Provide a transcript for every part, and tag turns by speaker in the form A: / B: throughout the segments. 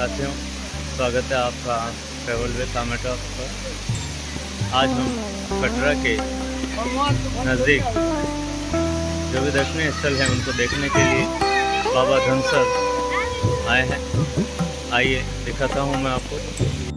A: साथियों स्वागत है आपका ट्रेवल विद टामेटो पर। आज हम कटरा के नज़दीक जो भी दर्शनीय स्थल हैं, उनको देखने के लिए बाबा धनसर आए हैं। आइए, दिखाता हूँ मैं आपको।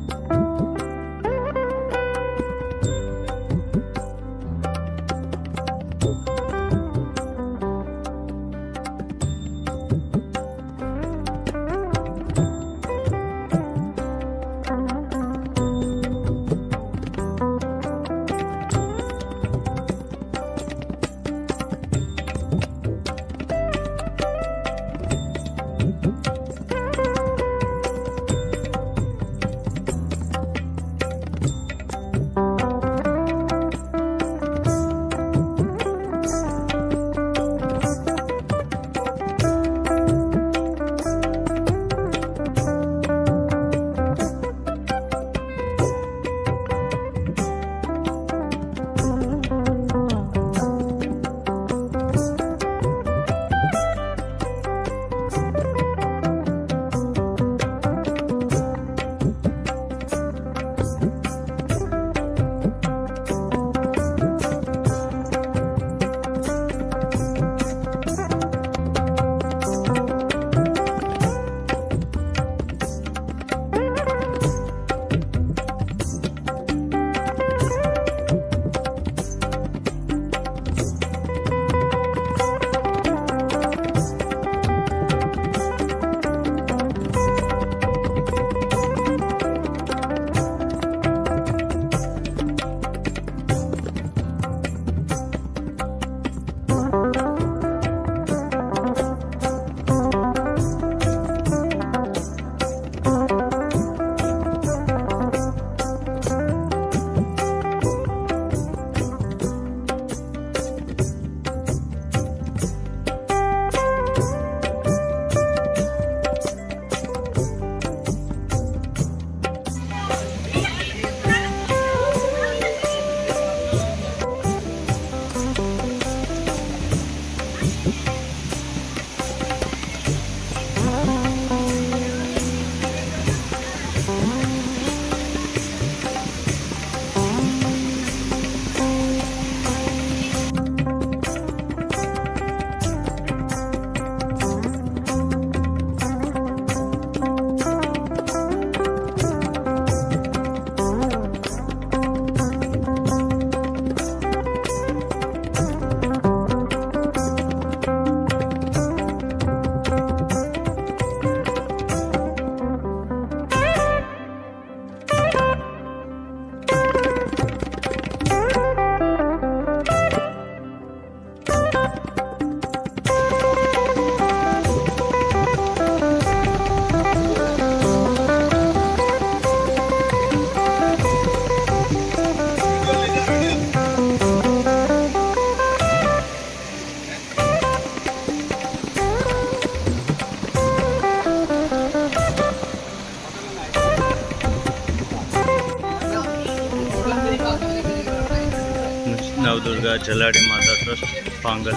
A: नवदुर्गा, जलाड़ी माता ट्रस्ट, पांगल।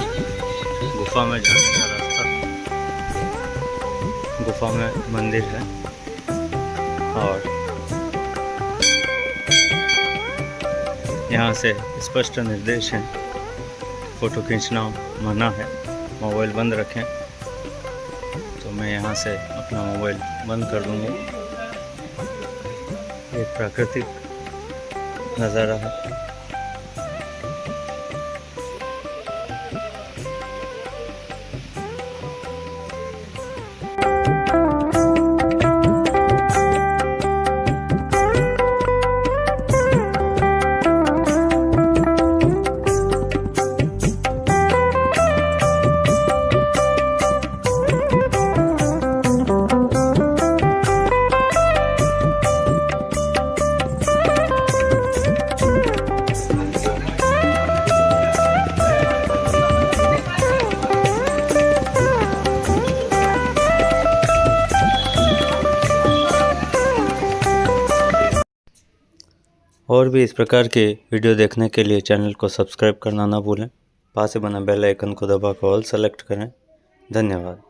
A: गुफा में जाने का रास्ता। गुफा में मंदिर है। और यहाँ से स्पष्ट निर्देश है। फ़ोटो खींचना मना है। मोबाइल बंद रखें। तो मैं यहाँ से अपना मोबाइल बंद कर दूँगी। एक प्राकृतिक नज़ारा है। और भी इस प्रकार के वीडियो देखने के लिए चैनल को सब्सक्राइब करना ना भूलें। पास से बना बेल आइकन को दबाकर ऑल सेलेक्ट करें। धन्यवाद।